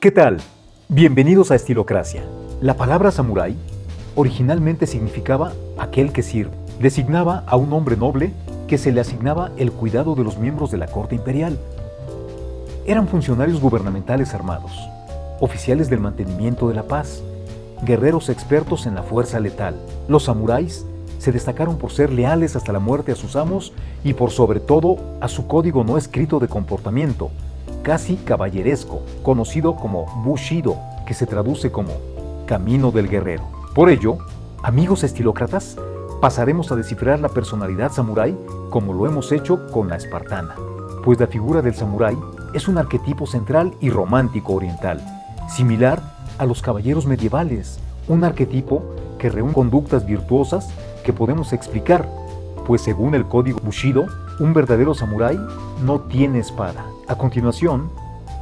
¿Qué tal? Bienvenidos a Estilocracia. La palabra samurái originalmente significaba aquel que sirve. Designaba a un hombre noble que se le asignaba el cuidado de los miembros de la corte imperial. Eran funcionarios gubernamentales armados, oficiales del mantenimiento de la paz, guerreros expertos en la fuerza letal. Los samuráis se destacaron por ser leales hasta la muerte a sus amos y por sobre todo a su código no escrito de comportamiento, casi caballeresco, conocido como Bushido, que se traduce como Camino del Guerrero. Por ello, amigos estilócratas, pasaremos a descifrar la personalidad samurái como lo hemos hecho con la espartana, pues la figura del samurái es un arquetipo central y romántico oriental, similar a los caballeros medievales, un arquetipo que reúne conductas virtuosas que podemos explicar, pues según el código Bushido, un verdadero samurái no tiene espada. A continuación,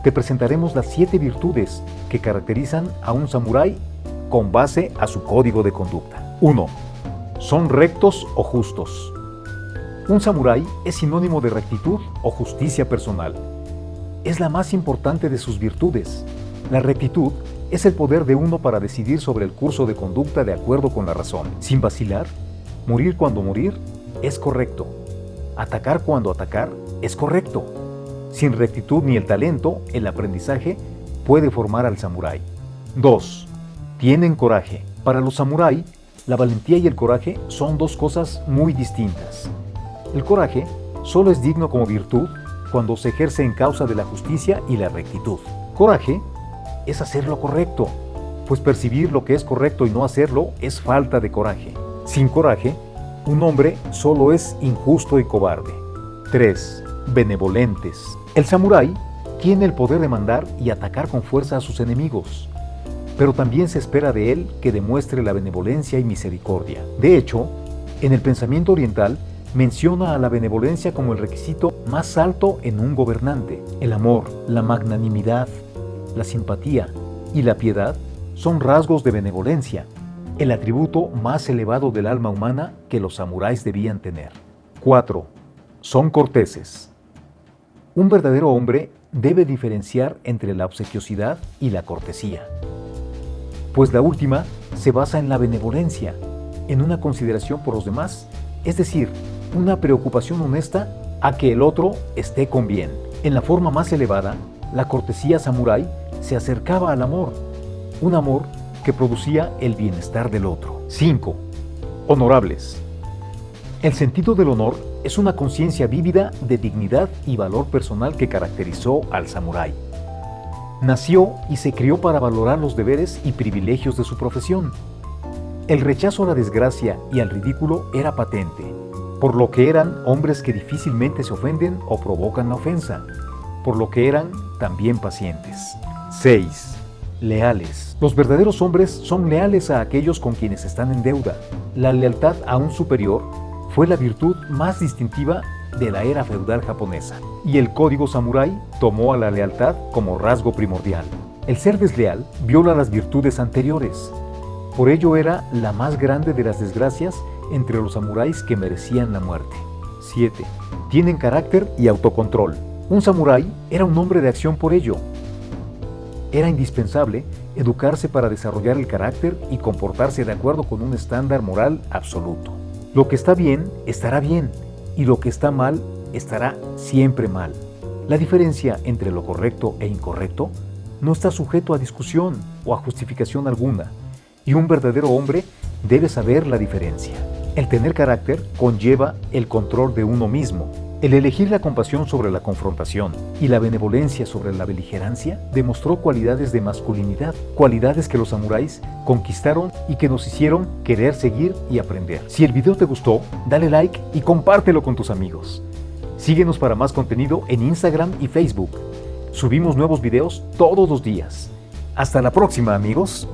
te presentaremos las siete virtudes que caracterizan a un samurái con base a su código de conducta. 1. Son rectos o justos. Un samurái es sinónimo de rectitud o justicia personal. Es la más importante de sus virtudes. La rectitud es el poder de uno para decidir sobre el curso de conducta de acuerdo con la razón, sin vacilar. Morir cuando morir es correcto. Atacar cuando atacar es correcto. Sin rectitud ni el talento, el aprendizaje puede formar al samurái. 2. Tienen coraje. Para los samurái, la valentía y el coraje son dos cosas muy distintas. El coraje solo es digno como virtud cuando se ejerce en causa de la justicia y la rectitud. Coraje es hacer lo correcto, pues percibir lo que es correcto y no hacerlo es falta de coraje. Sin coraje, un hombre solo es injusto y cobarde. 3 benevolentes. El samurái tiene el poder de mandar y atacar con fuerza a sus enemigos, pero también se espera de él que demuestre la benevolencia y misericordia. De hecho, en el pensamiento oriental menciona a la benevolencia como el requisito más alto en un gobernante. El amor, la magnanimidad, la simpatía y la piedad son rasgos de benevolencia, el atributo más elevado del alma humana que los samuráis debían tener. 4. Son corteses. Un verdadero hombre debe diferenciar entre la obsequiosidad y la cortesía, pues la última se basa en la benevolencia, en una consideración por los demás, es decir, una preocupación honesta a que el otro esté con bien. En la forma más elevada, la cortesía samurái se acercaba al amor, un amor que producía el bienestar del otro. 5. Honorables. El sentido del honor es una conciencia vívida de dignidad y valor personal que caracterizó al samurái. Nació y se crió para valorar los deberes y privilegios de su profesión. El rechazo a la desgracia y al ridículo era patente, por lo que eran hombres que difícilmente se ofenden o provocan la ofensa, por lo que eran también pacientes. 6. Leales. Los verdaderos hombres son leales a aquellos con quienes están en deuda. La lealtad a un superior fue la virtud más distintiva de la era feudal japonesa, y el código samurái tomó a la lealtad como rasgo primordial. El ser desleal viola las virtudes anteriores, por ello era la más grande de las desgracias entre los samuráis que merecían la muerte. 7. Tienen carácter y autocontrol. Un samurái era un hombre de acción por ello. Era indispensable educarse para desarrollar el carácter y comportarse de acuerdo con un estándar moral absoluto. Lo que está bien, estará bien, y lo que está mal, estará siempre mal. La diferencia entre lo correcto e incorrecto no está sujeto a discusión o a justificación alguna, y un verdadero hombre debe saber la diferencia. El tener carácter conlleva el control de uno mismo, el elegir la compasión sobre la confrontación y la benevolencia sobre la beligerancia demostró cualidades de masculinidad, cualidades que los samuráis conquistaron y que nos hicieron querer seguir y aprender. Si el video te gustó, dale like y compártelo con tus amigos. Síguenos para más contenido en Instagram y Facebook. Subimos nuevos videos todos los días. Hasta la próxima amigos.